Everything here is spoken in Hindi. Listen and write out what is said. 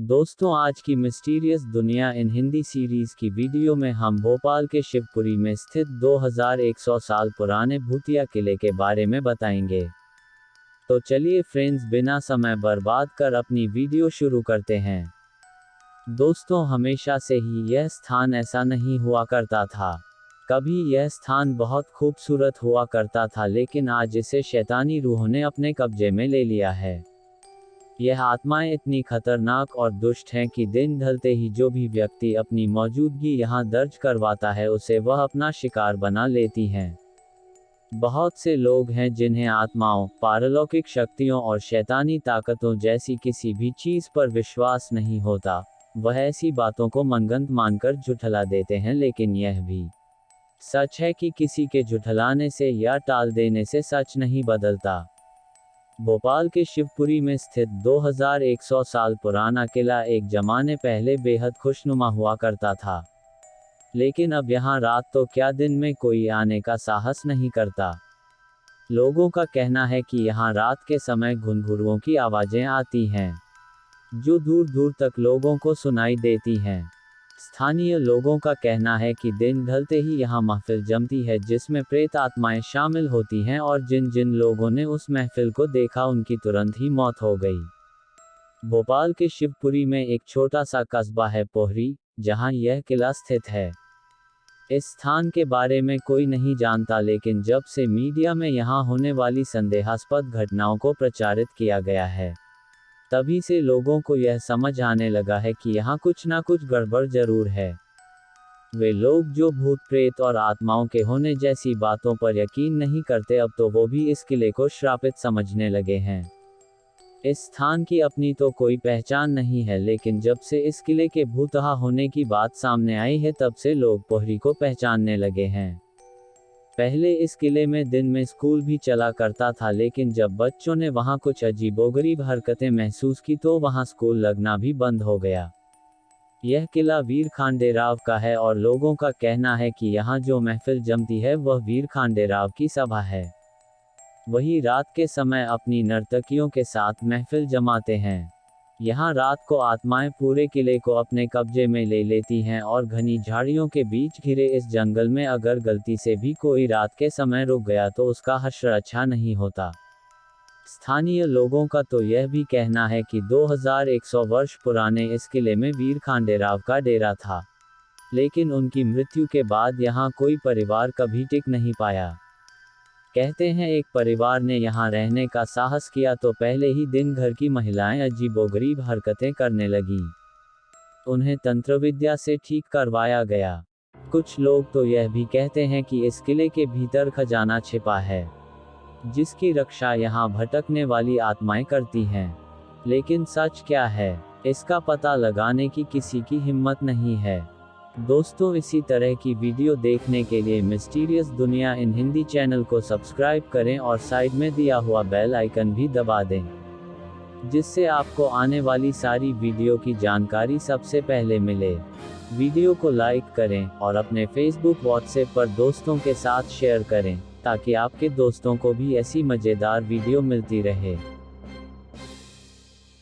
दोस्तों, आज की मिस्टीरियस दुनिया इन हिंदी सीरीज़ की वीडियो में हम भोपाल के शिवपुरी में स्थित 2100 साल पुराने भूतिया किले के बारे में बताएँगे। तो चलिए फ्रेंड्स बिना समय बर्बाद कर अपनी वीडियो शुरू करते हैं। दोस्तों, हमेशा से ही यह स्थान ऐसा नहीं हुआ करता था। कभी यह स्थान बहुत खूबसूरत हुआ करता था, लेकिन आज इसे शैतानी रूहों ने अपने कब्जे में ले लिया है। यह आत्माएँ इतनी खतरनाक और दुष्ट हैं कि दिन ढलते ही जो भी व्यक्ति अपनी मौजूदगी यहाँ दर्ज करवाता है, उसे वह अपना शिकार बना लेती हैं। बहुत से लोग हैं जिन्हें आत्माओं, पारलौकिक शक्तियों और शैतानी ताकतों जैसी किसी भी चीज़ पर विश्वास नहीं होता। वह ऐसी बातों को मनगंत मानकर झुठला देते हैं, लेकिन यह भी सच है कि किसी के झुठलाने से या टाल देने से सच नहीं बदलता। भोपाल के शिवपुरी में स्थित 2100 साल पुराना किला एक जमाने पहले बेहद खुशनुमा हुआ करता था। लेकिन अब यहाँ रात तो क्या दिन में कोई आने का साहस नहीं करता। लोगों का कहना है कि यहाँ रात के समय घुनघुरुओं की आवाज़ें आती हैं, जो दूर दूर तक लोगों को सुनाई देती हैं। स्थानीय लोगों का कहना है कि दिन ढलते ही यहाँ महफिल जमती है, जिसमें प्रेत आत्माएँ शामिल होती हैं और जिन जिन लोगों ने उस महफिल को देखा, उनकी तुरंत ही मौत हो गई। भोपाल के शिवपुरी में एक छोटा सा कस्बा है पोहरी, जहाँ यह किला स्थित है। इस स्थान के बारे में कोई नहीं जानता, लेकिन जब से मीडिया में यहाँ होने वाली संदेहास्पद घटनाओं को प्रचारित किया गया है। तभी से लोगों को यह समझ आने लगा है कि यहाँ कुछ ना कुछ गड़बड़ ज़रूर है। वे लोग जो भूत प्रेत और आत्माओं के होने जैसी बातों पर यकीन नहीं करते, अब तो वो भी इस किले को श्रापित समझने लगे हैं। इस स्थान की अपनी तो कोई पहचान नहीं है, लेकिन जब से इस किले के भूतहा होने की बात सामने आई है, तब से लोग पोहरी को पहचानने लगे हैं। पहले इस किले में दिन में स्कूल भी चला करता था लेकिन जब बच्चों ने वहाँ कुछ अजीबोगरीब हरकतें महसूस की तो वहाँ स्कूल लगना भी बंद हो गया। यह किला वीर खांडेराव का है और लोगों का कहना है कि यहाँ जो महफिल जमती है वह वीर खांडेराव की सभा है। वही रात के समय अपनी नर्तकियों के साथ महफिल जमाते हैं। यहाँ रात को आत्माएँ पूरे किले को अपने कब्जे में ले लेती हैं और घनी झाड़ियों के बीच घिरे इस जंगल में अगर गलती से भी कोई रात के समय रुक गया तो उसका हश्र अच्छा नहीं होता। स्थानीय लोगों का तो यह भी कहना है कि 2100 वर्ष पुराने इस किले में वीर खांडेराव का डेरा था। लेकिन उनकी मृत्यु के बाद यहाँ कोई परिवार कभी टिक नहीं पाया। कहते हैं, एक परिवार ने यहाँ रहने का साहस किया तो पहले ही दिन घर की महिलाएँ अजीबोगरीब हरकतें करने लगी। उन्हें तंत्र विद्या से ठीक करवाया गया। कुछ लोग तो यह भी कहते हैं कि इस किले के भीतर खजाना छिपा है, जिसकी रक्षा यहाँ भटकने वाली आत्माएँ करती हैं। लेकिन सच क्या है, इसका पता लगाने की किसी की हिम्मत नहीं है। दोस्तों, इसी तरह की वीडियो देखने के लिए मिस्टीरियस दुनिया इन हिंदी चैनल को सब्सक्राइब करें और साइड में दिया हुआ बेल आइकन भी दबा दें, जिससे आपको आने वाली सारी वीडियो की जानकारी सबसे पहले मिले। वीडियो को लाइक करें और अपने फेसबुक व्हाट्सएप पर दोस्तों के साथ शेयर करें, ताकि आपके दोस्तों को भी ऐसी मज़ेदार वीडियो मिलती रहे।